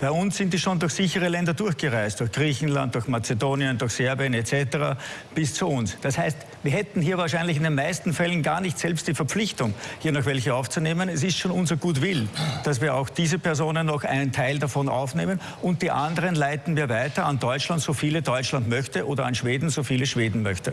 Bei uns sind die schon durch sichere Länder durchgereist, durch Griechenland, durch Mazedonien, durch Serbien etc. bis zu uns. Das heißt, wir hätten hier wahrscheinlich in den meisten Fällen gar nicht selbst die Verpflichtung, hier noch welche aufzunehmen. Es ist schon unser Gutwill, dass wir auch diese Personen noch einen Teil davon aufnehmen und die anderen leiten wir weiter an Deutschland, so viele Deutschland möchte oder an Schweden, so viele Schweden möchte.